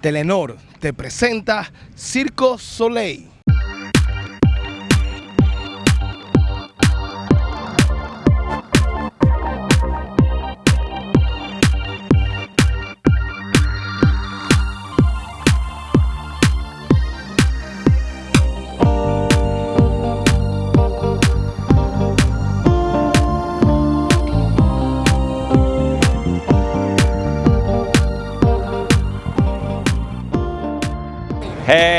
Telenor te presenta Circo Soleil.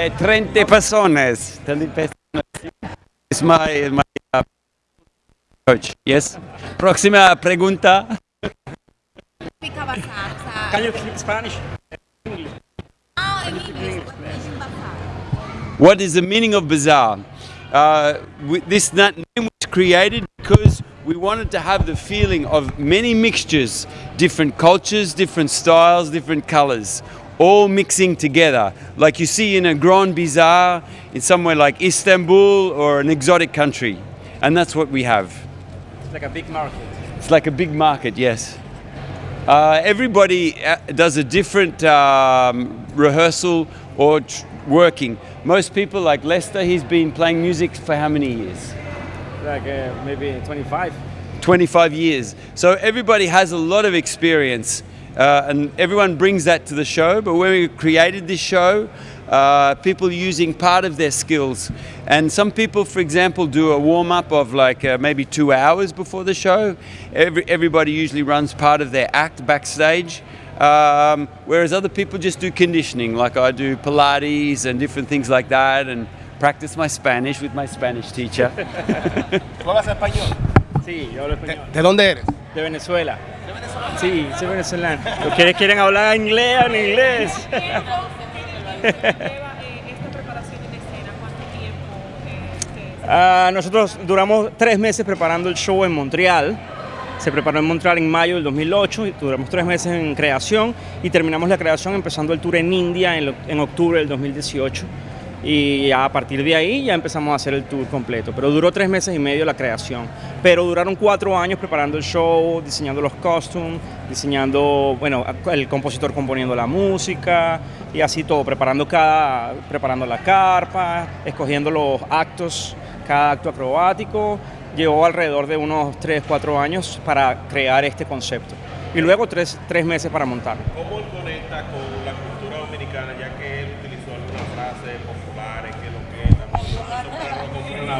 Eh, 30 personas. 30 personas. Es my, my uh, coach. Yes. Próxima pregunta. significa bazar? O sea, Can you speak Spanish? en inglés, what is? What is the meaning of bazaar? Uh, we, this name was created because we wanted to have the feeling of many mixtures, different cultures, different styles, different colors, all mixing together, like you see in a grand bazaar in somewhere like Istanbul or an exotic country. And that's what we have. It's like a big market. It's like a big market, yes. Uh, everybody uh, does a different um, rehearsal or working. Most people, like Lester, he's been playing music for how many years? Like uh, maybe 25. 25 years. So everybody has a lot of experience uh, and everyone brings that to the show. But when we created this show, uh, people using part of their skills. And some people, for example, do a warm up of like uh, maybe two hours before the show. Every, everybody usually runs part of their act backstage. Um, whereas other people just do conditioning, like I do Pilates and different things like that, and practice my Spanish with my Spanish teacher. ¿Tú hablas español? Sí, yo hablo español. ¿De dónde eres? De Venezuela. Sí, soy venezolano. Los que quieren hablar inglés, inglés. lleva eh, en? ¿Cuánto tiempo? eh, Ah, nosotros duramos tres meses preparando el show en Montreal. Se preparó en Montreal en mayo del 2008 y duramos tres meses en creación y terminamos la creación empezando el tour en India en, lo- en octubre del 2018 y a partir de ahí ya empezamos a hacer el tour completo. Pero duró tres meses y medio la creación. Pero duraron cuatro años preparando el show, diseñando los costumes, diseñando, bueno, el compositor componiendo la música y así todo, preparando cada, preparando la carpa, escogiendo los actos, cada acto acrobático. Llevó alrededor de unos 3, 4 años para crear este concepto. Y luego tres, tres meses para montarlo. ¿Cómo conecta con la dominicana, ya que él utilizó algunas frases populares, que lo que es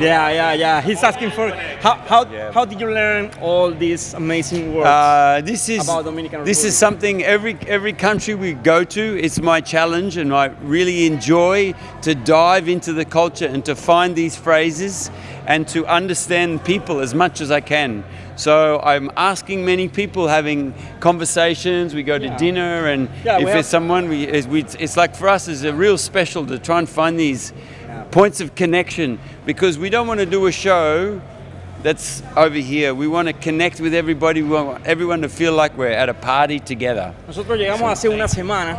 Yeah, yeah, yeah. He's asking for how how, Yeah. how did you learn all these amazing words? Uh, this is About Dominican this is something every every country we go to. It's my challenge, and I really enjoy to dive into the culture and to find these phrases and to understand people as much as I can. So I'm asking many people, having conversations. We go to Yeah. dinner, and Yeah, if there's someone, we, it's- we it's like for us, it's a real special to try and find these points of connection because we don't want to do a show that's over here. We want to connect with everybody. We want everyone to feel like we're at a party together. Nosotros llegamos hace una semana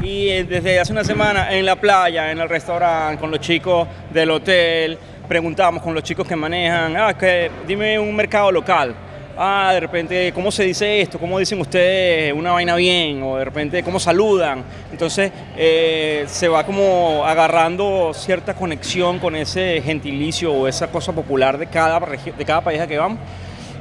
y desde hace una semana en la playa, en el restaurante, con los chicos del hotel, preguntamos con los chicos que manejan, ah, que dime un mercado local. Ah, de repente, ¿cómo se dice esto? ¿Cómo dicen ustedes una vaina bien? O de repente, ¿cómo saludan? Entonces, eh, se va como agarrando cierta conexión con ese gentilicio o esa cosa popular de cada, de cada país a que vamos.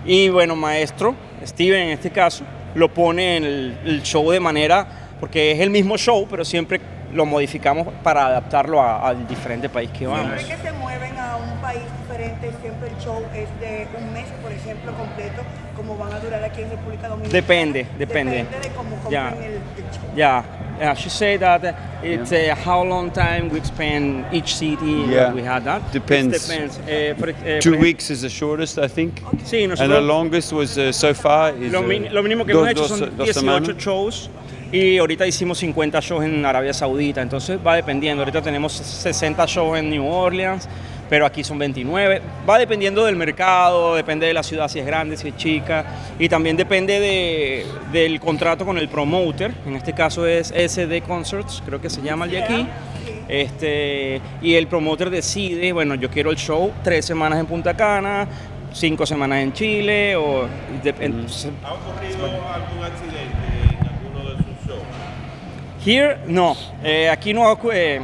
Y bueno, maestro, Steven en este caso, lo pone en el, el show de manera, porque es el mismo show, pero siempre lo modificamos para adaptarlo a- al diferente país que vamos. Siempre que se mueven a un país diferente, siempre el show es de un mes, por ejemplo, completo, como van a durar aquí en República Dominicana. Depende, depende. Depende de cómo compren Ya. el, el show. Yeah, yeah, she said that it's uh, how long time we spend each city Yeah. we had that. Depends. It depends. Eh, por- eh, Two weeks is the shortest, I think. Sí, And the longest was uh, so far is lo, uh, min- lo mínimo que dos- hemos hecho son dos 18 semanas. shows y ahorita hicimos 50 shows en Arabia Saudita, entonces va dependiendo. Ahorita tenemos 60 shows en New Orleans, pero aquí son 29. Va dependiendo del mercado, depende de la ciudad, si es grande, si es chica, y también depende de- del contrato con el promoter. En este caso es SD Concerts, creo que se llama el de aquí. Este, y el promoter decide, bueno, yo quiero el show tres semanas en Punta Cana, cinco semanas en Chile, o entonces, ¿Ha ocurrido algún accidente en alguno de sus shows? Here, no. Eh, aquí no. Eh,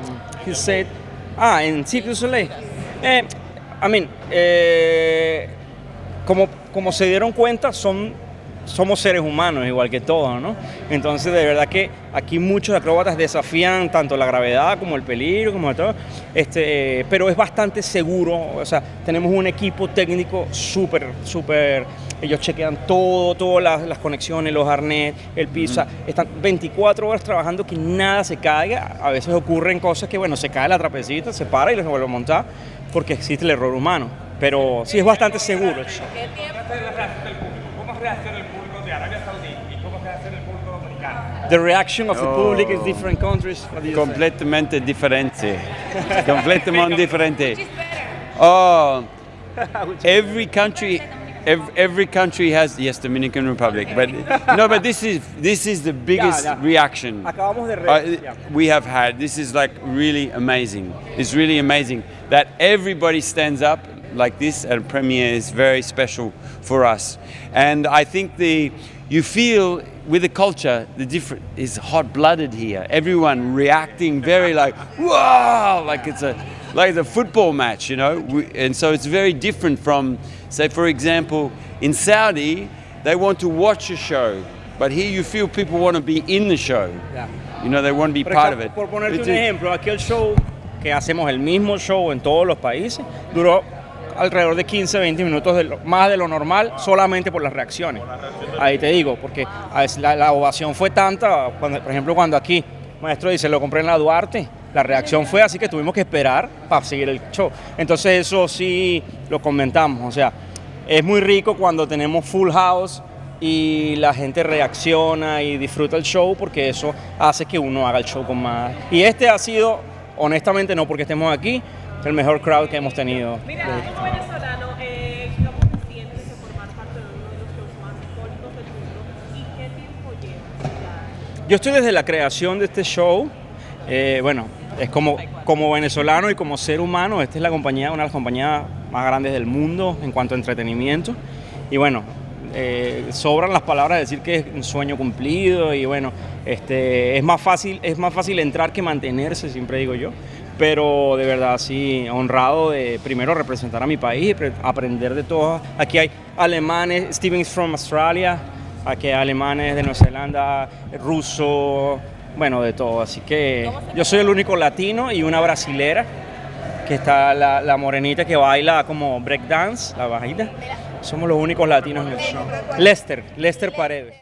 he said, ah, en Cirque du Soleil. Eh, I mean, eh, como, como se dieron cuenta, son, somos seres humanos, igual que todos, ¿no? Entonces, de verdad que aquí muchos acróbatas desafían tanto la gravedad como el peligro, como todo. Este, eh, pero es bastante seguro. O sea, tenemos un equipo técnico súper, súper. Ellos chequean todo, todas las, las conexiones, los arnés, el piso. o sea, están 24 horas trabajando que nada se caiga. A veces ocurren cosas que, bueno, se cae la trapecita, se para y los vuelve a montar porque existe el error humano. Pero sí es bastante seguro. ¿Qué? ¿Cómo reacciona el público de Arabia Saudí y cómo reacciona el público dominicano? The reaction of the public in different countries. Completamente diferente. Completamente diferente. Oh, every country, every, every country has yes, Dominican Republic, but no, but this is this is the biggest yeah. reaction Acabamos de re- uh, we have had. This is like really amazing. It's really amazing that everybody stands up like this at a premiere is very special for us, and I think the you feel with the culture the different is hot blooded here. Everyone reacting very like wow, like it's a like a football match, you know. We, and so it's very different from, say, for example, in Saudi, they want to watch a show, but here you feel people want to be in the show. Yeah. You know, they want to be part of it. por ponerte un ejemplo, aquí el show que hacemos el mismo show en todos los países duró alrededor de 15, 20 minutos de lo- más de lo normal solamente por las reacciones. Ahí te digo, porque la, la ovación fue tanta, cuando, por ejemplo, cuando aquí maestro dice lo compré en la Duarte, la reacción fue así que tuvimos que esperar para seguir el show. Entonces eso sí lo comentamos, o sea, es muy rico cuando tenemos full house y la gente reacciona y disfruta el show porque eso hace que uno haga el show con más. Y este ha sido, honestamente, no porque estemos aquí, el mejor crowd que hemos tenido. Mira, como venezolano, eh, ¿cómo te sientes de formar parte de uno de los shows más icónicos del mundo? ¿Y qué tiempo llevas? Yo estoy desde la creación de este show. eh, bueno, es como, como venezolano y como ser humano, esta es la compañía, una de las compañías más grandes del mundo en cuanto a entretenimiento. Y bueno, eh, sobran las palabras de decir que es un sueño cumplido y bueno, este, es, más fácil, es más fácil entrar que mantenerse, siempre digo yo. Pero de verdad, sí, honrado de primero representar a mi país aprender de todo. Aquí hay alemanes, Steven from Australia, aquí hay alemanes de Nueva Zelanda, ruso, bueno, de todo. Así que yo soy el único latino y una brasilera, que está la, la morenita que baila como breakdance, la bajita. Somos los únicos latinos en el show. Lester, Lester Paredes.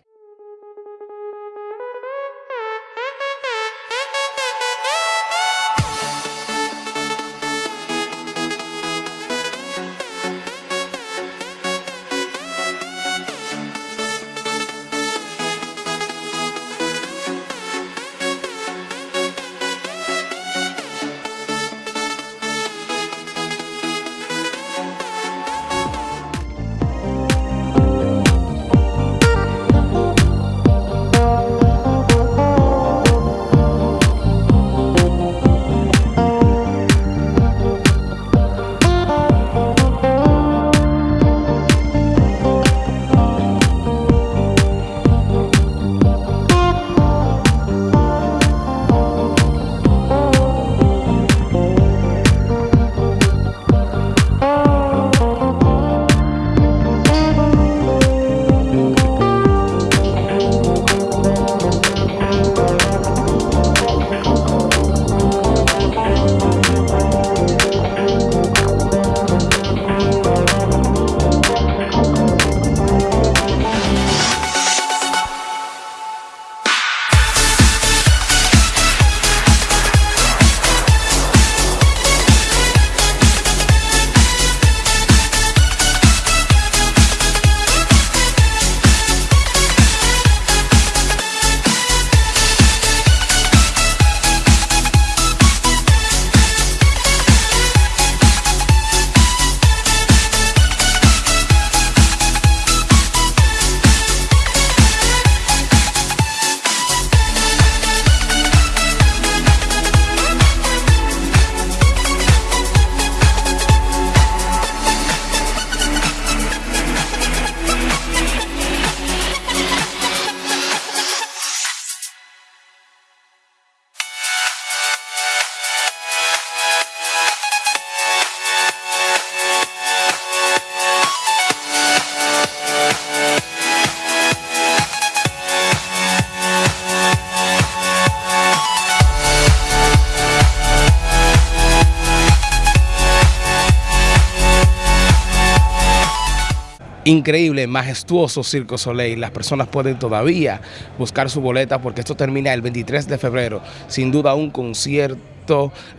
Increíble, majestuoso Circo Soleil. Las personas pueden todavía buscar su boleta porque esto termina el 23 de febrero. Sin duda un concierto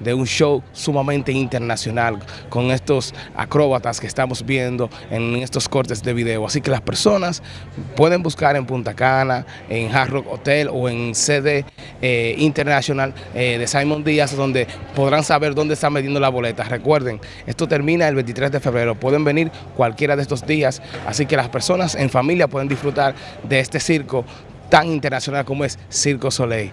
de un show sumamente internacional con estos acróbatas que estamos viendo en estos cortes de video. Así que las personas pueden buscar en Punta Cana, en Hard Rock Hotel o en sede eh, internacional eh, de Simon Díaz donde podrán saber dónde están vendiendo la boleta. Recuerden, esto termina el 23 de febrero. Pueden venir cualquiera de estos días, así que las personas en familia pueden disfrutar de este circo tan internacional como es Circo Soleil.